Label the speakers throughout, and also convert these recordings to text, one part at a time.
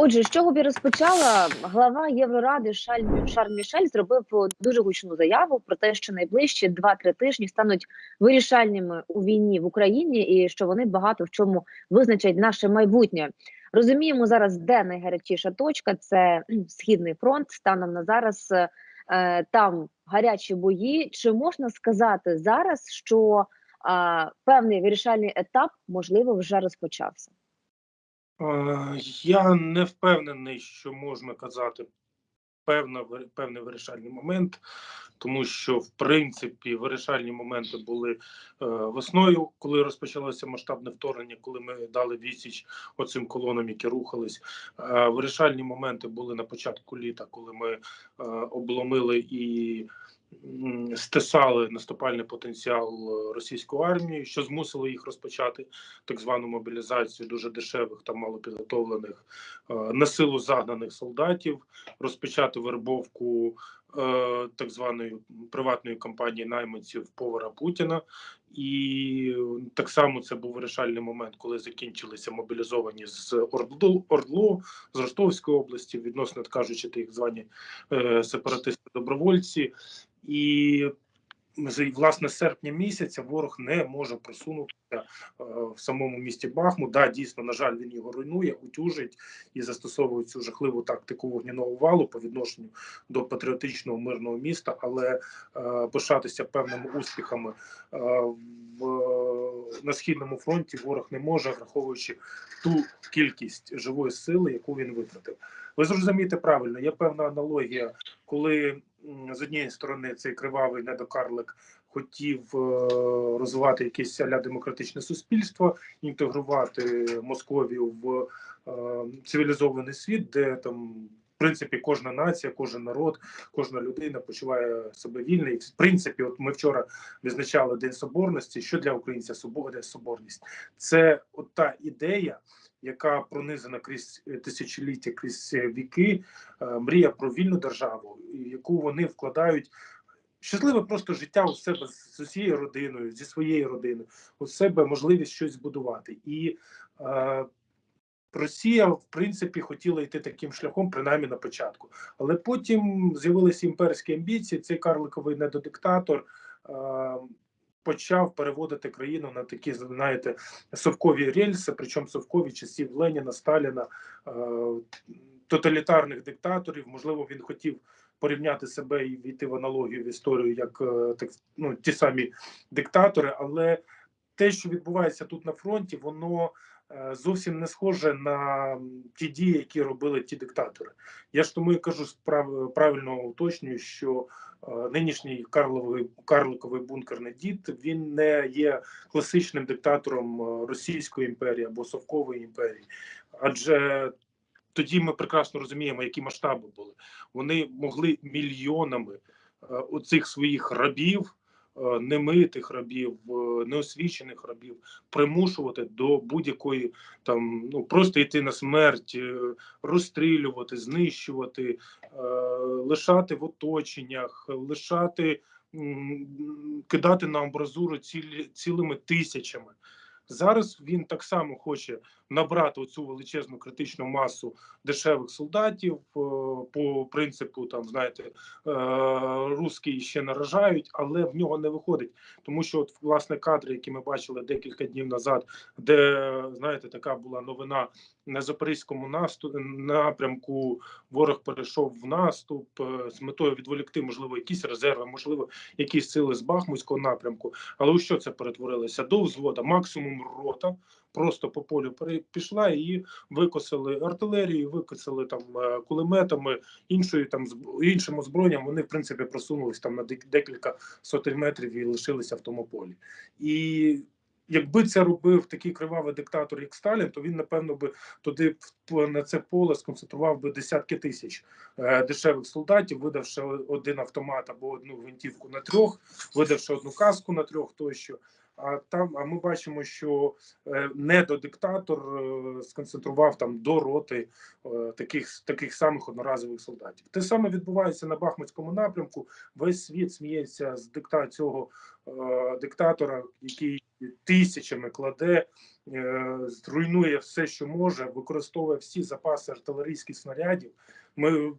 Speaker 1: Отже, з чого б і розпочала глава Євроради Шарль Мішель зробив дуже гучну заяву про те, що найближчі 2-3 тижні стануть вирішальними у війні в Україні, і що вони багато в чому визначать наше майбутнє. Розуміємо зараз, де найгарячіша точка це східний фронт. Станом на зараз е, там гарячі бої. Чи можна сказати зараз, що е, певний вирішальний етап можливо вже розпочався?
Speaker 2: Е, Я не впевнений, що можна казати певна, певний вирішальний момент, тому що в принципі вирішальні моменти були е, весною, коли розпочалося масштабне вторгнення, коли ми дали відсіч оцим колонам, які рухались. Е, вирішальні моменти були на початку літа, коли ми е, обломили і стисали наступальний потенціал е, російської армії, що змусило їх розпочати так звану мобілізацію дуже дешевих та малопідготовлених е, на силу загнаних солдатів, розпочати вербовку е, так званої приватної компанії найманців повара Путіна. І так само це був вирішальний момент, коли закінчилися мобілізовані з Ордлу, Ордлу з Ростовської області, відносно кажучи, так звані е, сепаратисти-добровольці. І власне серпня місяця ворог не може просунутися е, в самому місті Бахмут. Да, дійсно, на жаль, він його руйнує, утюжить і застосовує цю жахливу тактику вогняного валу по відношенню до патріотичного мирного міста, але е, пишатися певними успіхами е, в на східному фронті ворог не може, враховуючи ту кількість живої сили, яку він витратив. Ви зрозумієте правильно, є певна аналогія, коли з однієї сторони цей кривавий недокарлик хотів е, розвивати якесь аля демократичне суспільство, інтегрувати Московію в е, цивілізований світ, де там. В принципі, кожна нація, кожен народ, кожна людина почуває себе вільно. І в принципі, от ми вчора відзначали День Соборності. Що для українця собор- соборність? Це от та ідея, яка пронизана крізь е, тисячоліття, крізь е, віки, е, мрія про вільну державу, яку вони вкладають. Щасливе просто життя у себе з усією родиною, зі своєю родиною, у себе можливість щось збудувати. І е, Росія, в принципі, хотіла йти таким шляхом, принаймні на початку. Але потім з'явилися імперські амбіції. Цей карликовий недодиктатор е, почав переводити країну на такі, знаєте, совкові рельси, причому совкові часів Леніна, Сталіна, е, тоталітарних диктаторів. Можливо, він хотів порівняти себе і війти в аналогію в історію, як е, так ну, ті самі диктатори, але те, що відбувається тут на фронті, воно е, зовсім не схоже на ті дії, які робили ті диктатори. Я ж тому і кажу правильно уточнюю, що нинішній Карловий карликовий бункерний дід він не є класичним диктатором е, Російської імперії або Совкової імперії, адже тоді ми прекрасно розуміємо, які масштаби були. Вони могли мільйонами е, оцих своїх рабів, е, немитих рабів, е, неосвічених рабів примушувати до будь-якої там ну просто йти на смерть, е, розстрілювати, знищувати, е, лишати в оточеннях, лишати. Кидати на амбразуру цілі, цілими тисячами. Зараз він так само хоче набрати цю величезну критичну масу дешевих солдатів е, по принципу, там знаєте, е, русські ще наражають, але в нього не виходить, тому що от власне кадри, які ми бачили декілька днів назад, де знаєте, така була новина на запорізькому наступ напрямку. Ворог перейшов в наступ е, з метою відволікти, можливо, якісь резерви, можливо, якісь сили з Бахмутського напрямку. Але у що це перетворилося? До взвода максимум рота. Просто по полю пере- пішла і викосили артилерію, викосили там е, кулеметами, іншою там іншим озброєнням. Вони в принципі просунулись там на декілька сотень метрів і лишилися в тому полі. І якби це робив такий кривавий диктатор, як Сталін, то він напевно би туди на це поле сконцентрував би десятки тисяч е, дешевих солдатів, видавши один автомат або одну гвинтівку на трьох, видавши одну каску на трьох тощо. А там, а ми бачимо, що е, недодиктатор е, сконцентрував там до роти таких таких самих одноразових солдатів. Те саме відбувається на Бахмутському напрямку. Весь світ сміється з дикта цього диктатора, який тисячами кладе, е, зруйнує все, що може, використовує всі запаси артилерійських снарядів. Ми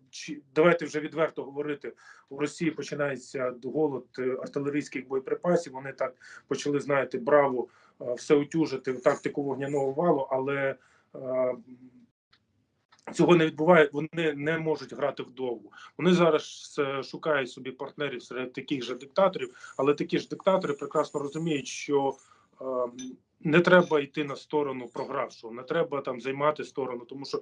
Speaker 2: давайте вже відверто говорити. У Росії починається голод е, артилерійських боєприпасів. Вони так почали, знаєте, браво е, все утюжити в тактику вогняного валу, але цього не відбуває. Вони не можуть грати вдовгу. Вони зараз шукають собі партнерів серед таких же диктаторів, але такі ж диктатори прекрасно розуміють, що не треба йти на сторону програвшого, не треба там займати сторону, тому що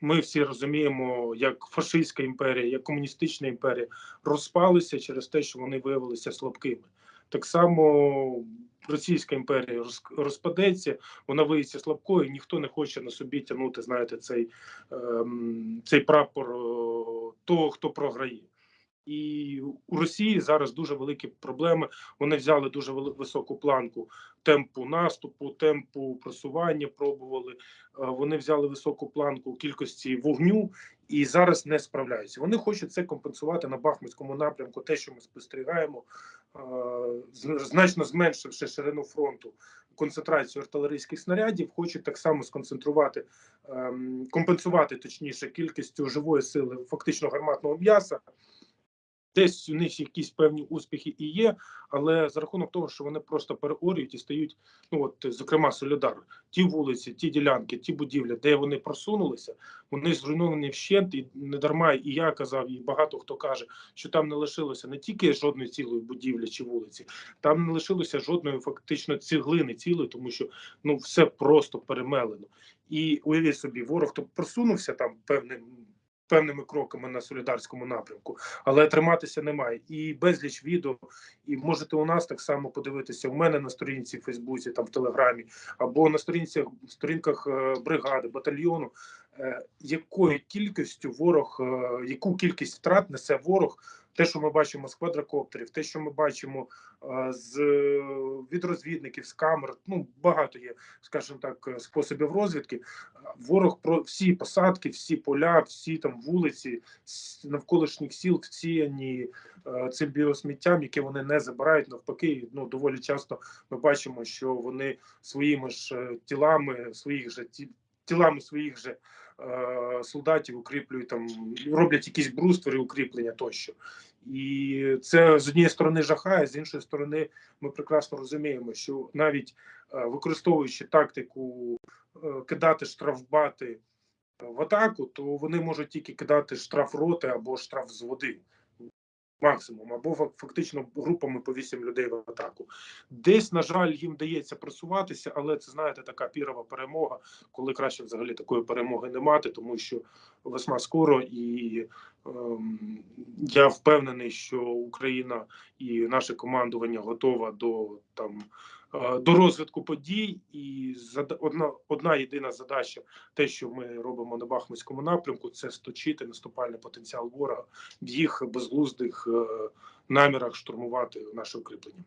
Speaker 2: ми всі розуміємо, як фашистська імперія, як комуністична імперія розпалися через те, що вони виявилися слабкими. Так само Російська імперія роз- розпадеться, вона виявиться слабкою, ніхто не хоче на собі тягнути, знаєте, цей, ем, цей прапор того, хто програє. І у Росії зараз дуже великі проблеми. Вони взяли дуже високу планку темпу наступу, темпу просування. Пробували. Е, Вони взяли високу планку кількості вогню і зараз не справляються. Вони хочуть це компенсувати на Бахмутському напрямку. Те, що ми спостерігаємо, е, значно зменшивши ширину фронту, концентрацію артилерійських снарядів, хочуть так само сконцентрувати, ем, компенсувати точніше кількістю живої сили, фактично гарматного м'яса. Десь у них якісь певні успіхи і є, але за рахунок того, що вони просто переорюють і стають, ну от зокрема Солідар, ті вулиці, ті ділянки, ті будівлі, де вони просунулися, вони зруйновані вщент, і не дарма. І я казав, і багато хто каже, що там не лишилося не тільки жодної цілої будівлі чи вулиці, там не лишилося жодної фактично цеглини цілої, тому що ну все просто перемелено. І уявіть собі, ворог то просунувся там певним. Певними кроками на солідарському напрямку, але триматися немає. І безліч відео. І можете у нас так само подивитися у мене на сторінці в Фейсбуці, там в Телеграмі, або на сторінцях сторінках е, бригади, батальйону, е, якою кількістю ворог, е, яку кількість втрат несе ворог. Те, що ми бачимо з квадрокоптерів, те, що ми бачимо е, з від розвідників, з камер, ну багато є, скажімо так, е, способів розвідки. Ворог про всі посадки, всі поля, всі там вулиці навколишніх сіл всіяні е, цим біосміттям, яке вони не забирають. Навпаки, ну доволі часто ми бачимо, що вони своїми ж е, тілами, своїх же ті, тілами своїх же е, солдатів укріплюють там, роблять якісь бруствери, укріплення тощо. І це з однієї сторони жахає, з іншої сторони, ми прекрасно розуміємо, що навіть е, використовуючи тактику е, кидати штрафбати е, в атаку, то вони можуть тільки кидати штраф роти або штраф з води. Максимум, або фак- фактично групами по вісім людей в атаку. Десь, на жаль, їм вдається просуватися, але це знаєте, така пірова перемога, коли краще взагалі такої перемоги не мати, тому що весна скоро, і ем, я впевнений, що Україна і наше командування готова до там до розвитку подій. І одна, одна єдина задача, те, що ми робимо на Бахмутському напрямку, це сточити наступальний потенціал ворога в їх безглуздих е, намірах штурмувати наше укріплення.